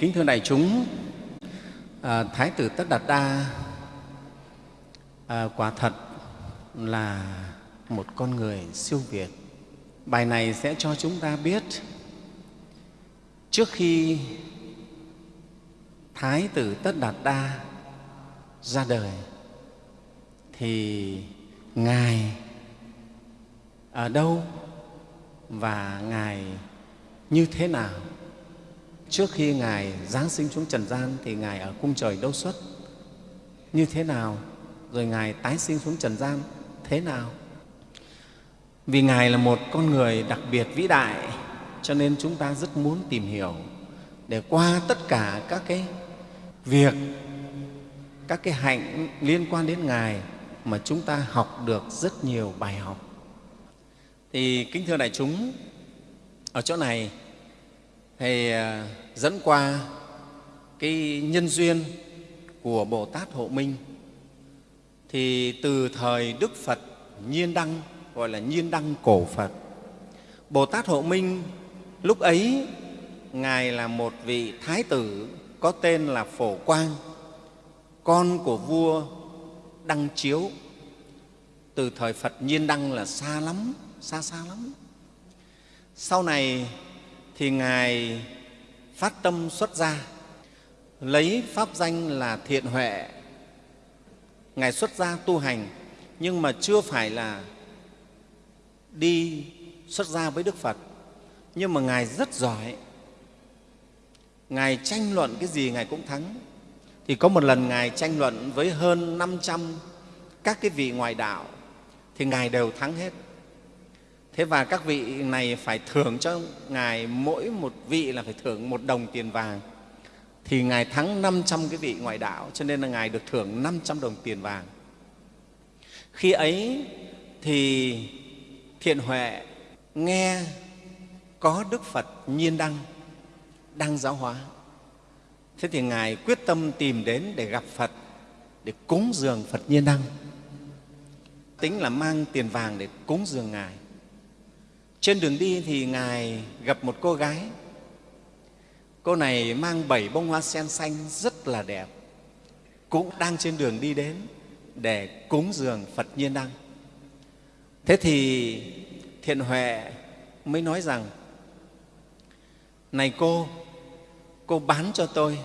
kính thưa đại chúng à, thái tử tất đạt đa à, quả thật là một con người siêu việt. Bài này sẽ cho chúng ta biết trước khi thái tử tất đạt đa ra đời thì ngài ở đâu và ngài như thế nào? Trước khi ngài giáng sinh xuống trần gian thì ngài ở cung trời đâu xuất? Như thế nào? Rồi ngài tái sinh xuống trần gian, thế nào? Vì ngài là một con người đặc biệt vĩ đại, cho nên chúng ta rất muốn tìm hiểu để qua tất cả các cái việc, các cái hạnh liên quan đến ngài mà chúng ta học được rất nhiều bài học. Thì kính thưa đại chúng, ở chỗ này thầy à, dẫn qua cái nhân duyên của bồ tát hộ minh, thì từ thời đức phật nhiên đăng, gọi là nhiên đăng cổ phật, bồ tát hộ minh lúc ấy, ngài là một vị thái tử có tên là phổ quang, con của vua đăng chiếu. Từ thời phật nhiên đăng là xa lắm, xa xa lắm. Sau này thì ngài phát tâm xuất gia, lấy pháp danh là thiện huệ. Ngài xuất gia tu hành, nhưng mà chưa phải là đi xuất gia với đức phật. Nhưng mà ngài rất giỏi. Ngài tranh luận cái gì ngài cũng thắng. Thì có một lần ngài tranh luận với hơn 500 các cái vị ngoại đạo, thì ngài đều thắng hết thế và các vị này phải thưởng cho ngài mỗi một vị là phải thưởng một đồng tiền vàng. Thì ngài thắng 500 cái vị ngoại đạo, cho nên là ngài được thưởng 500 đồng tiền vàng. Khi ấy thì thiện huệ nghe có đức phật nhiên đăng đang giáo hóa. Thế thì ngài quyết tâm tìm đến để gặp phật, để cúng dường phật nhiên đăng. Tính là mang tiền vàng để cúng dường ngài trên đường đi thì ngài gặp một cô gái. Cô này mang bảy bông hoa sen xanh rất là đẹp, cũng đang trên đường đi đến để cúng dường phật nhiên đăng thế thì thiện huệ mới nói rằng, này cô cô bán cho tôi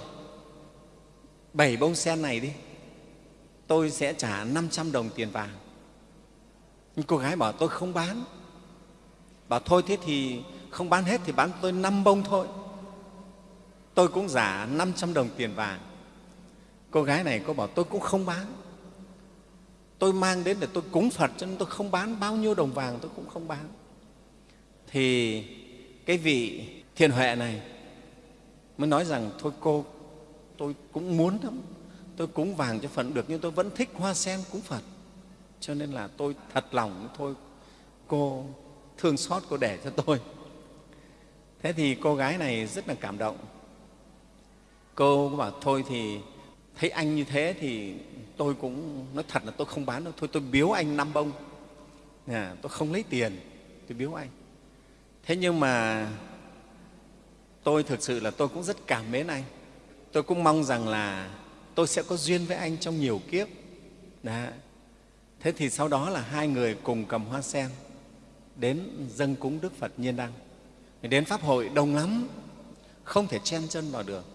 bảy bông sen này đi, tôi sẽ trả 500 đồng tiền vàng. Nhưng cô gái bảo, tôi không bán bảo thôi, thế thì không bán hết thì bán tôi năm bông thôi. Tôi cũng giả 500 đồng tiền vàng. Cô gái này cô bảo tôi cũng không bán. Tôi mang đến để tôi cúng phật cho nên tôi không bán. Bao nhiêu đồng vàng tôi cũng không bán. Thì cái vị thiền huệ này mới nói rằng, thôi cô, tôi cũng muốn lắm. Tôi cúng vàng cho phật được nhưng tôi vẫn thích hoa sen cúng phật. Cho nên là tôi thật lòng, thôi cô thương xót cô để cho tôi. Thế thì cô gái này rất là cảm động. Cô bảo thôi thì thấy anh như thế thì tôi cũng nói thật là tôi không bán đâu thôi tôi biếu anh năm bông. À, tôi không lấy tiền tôi biếu anh. Thế nhưng mà tôi thực sự là tôi cũng rất cảm mến anh. Tôi cũng mong rằng là tôi sẽ có duyên với anh trong nhiều kiếp. Đã. thế thì sau đó là hai người cùng cầm hoa sen đến dân cúng đức phật nhiên đăng. Đến pháp hội đông lắm, không thể chen chân vào được.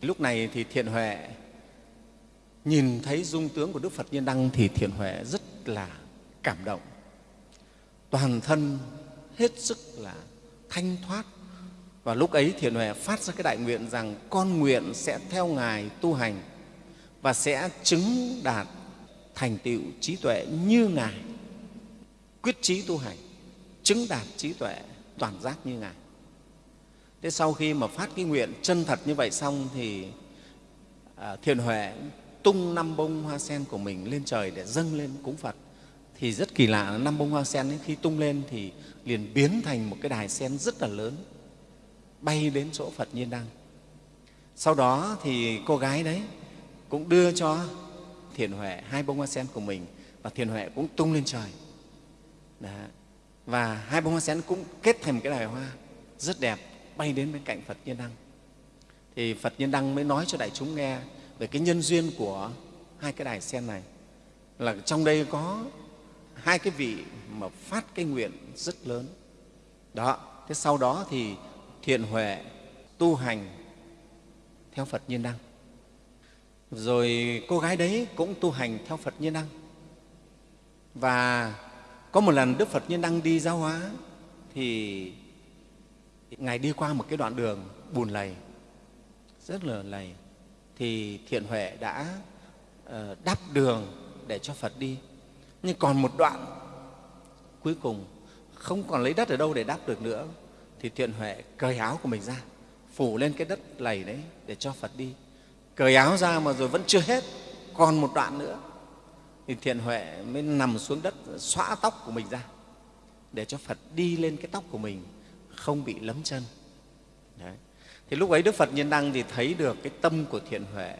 Lúc này thì thiện huệ nhìn thấy dung tướng của đức phật nhiên đăng thì thiện huệ rất là cảm động. Toàn thân hết sức là thanh thoát. Và lúc ấy thiện huệ phát ra cái đại nguyện rằng con nguyện sẽ theo ngài tu hành và sẽ chứng đạt thành tựu trí tuệ như ngài quyết trí tu hành chứng đạt trí tuệ toàn giác như ngài. Thế sau khi mà phát cái nguyện chân thật như vậy xong thì à, thiền huệ tung năm bông hoa sen của mình lên trời để dâng lên cúng phật. Thì rất kỳ lạ năm bông hoa sen ấy, khi tung lên thì liền biến thành một cái đài sen rất là lớn bay đến chỗ phật nhiên đăng. Sau đó thì cô gái đấy cũng đưa cho thiền huệ hai bông hoa sen của mình và thiền huệ cũng tung lên trời. Đó. và hai bông hoa sen cũng kết thành một cái đài hoa rất đẹp, bay đến bên cạnh phật nhiên đăng. Thì phật nhân đăng mới nói cho đại chúng nghe về cái nhân duyên của hai cái đài sen này. Là trong đây có hai cái vị mà phát cái nguyện rất lớn. Đó, thế sau đó thì thiện huệ tu hành theo phật nhiên đăng. Rồi cô gái đấy cũng tu hành theo phật nhiên đăng. Và có một lần đức phật như đang đi giáo hóa, thì ngài đi qua một cái đoạn đường bùn lầy, rất là lầy. Thì thiện huệ đã ờ, đắp đường để cho phật đi. Nhưng còn một đoạn cuối cùng, không còn lấy đất ở đâu để đắp được nữa, thì thiện huệ cởi áo của mình ra, phủ lên cái đất lầy đấy để cho phật đi. Cởi áo ra mà rồi vẫn chưa hết, còn một đoạn nữa thì thiện huệ mới nằm xuống đất xõa tóc của mình ra để cho phật đi lên cái tóc của mình không bị lấm chân. Đấy. thì lúc ấy đức phật nhân đăng thì thấy được cái tâm của thiện huệ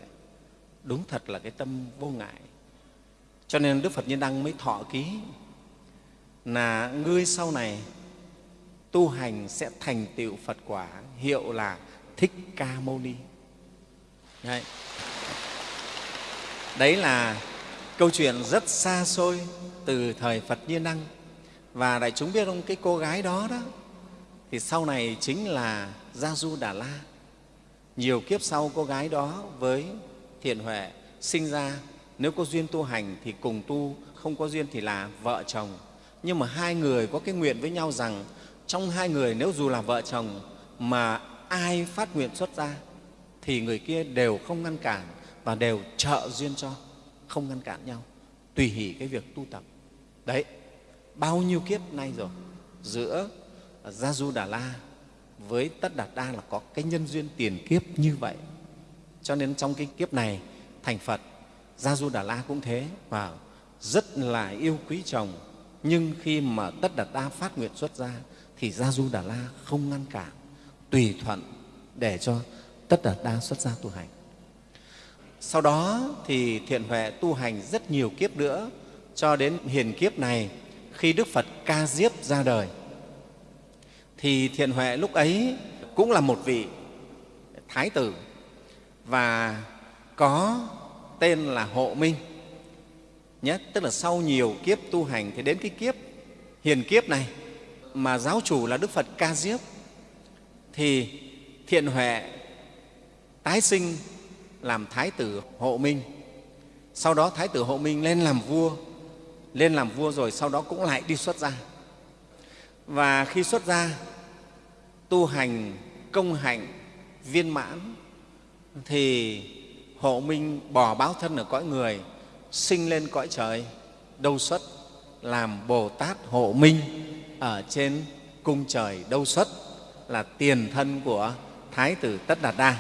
đúng thật là cái tâm vô ngại. Cho nên đức phật nhân đăng mới thọ ký là ngươi sau này tu hành sẽ thành tựu phật quả hiệu là thích ca mâu ni. Đấy, đấy là câu chuyện rất xa xôi từ thời phật nhiên năng. Và đại chúng biết không, cái cô gái đó đó, thì sau này chính là gia du đà la. Nhiều kiếp sau cô gái đó với thiện huệ sinh ra, nếu có duyên tu hành thì cùng tu, không có duyên thì là vợ chồng. Nhưng mà hai người có cái nguyện với nhau rằng, trong hai người nếu dù là vợ chồng mà ai phát nguyện xuất ra, thì người kia đều không ngăn cản và đều trợ duyên cho không ngăn cản nhau. Tùy hỷ cái việc tu tập. Đấy, bao nhiêu kiếp nay rồi, giữa gia du đà la với tất đạt đa là có cái nhân duyên tiền kiếp như vậy. Cho nên trong cái kiếp này, thành phật, gia du đà la cũng thế và rất là yêu quý chồng. Nhưng khi mà tất đạt đa phát nguyện xuất ra thì gia du đà la không ngăn cản, tùy thuận để cho tất đạt đa xuất gia tu hành sau đó thì thiện huệ tu hành rất nhiều kiếp nữa, cho đến hiền kiếp này, khi đức phật ca diếp ra đời. Thì thiện huệ lúc ấy cũng là một vị thái tử và có tên là hộ minh nhé. Tức là sau nhiều kiếp tu hành thì đến cái kiếp hiền kiếp này mà giáo chủ là đức phật ca diếp, thì thiện huệ tái sinh làm thái tử hộ minh. Sau đó thái tử hộ minh lên làm vua, lên làm vua rồi sau đó cũng lại đi xuất gia. Và khi xuất gia, tu hành, công hạnh, viên mãn, thì hộ minh bỏ báo thân ở cõi người, sinh lên cõi trời, đâu xuất, làm bồ tát hộ minh ở trên cung trời đâu xuất, là tiền thân của thái tử tất đạt đa.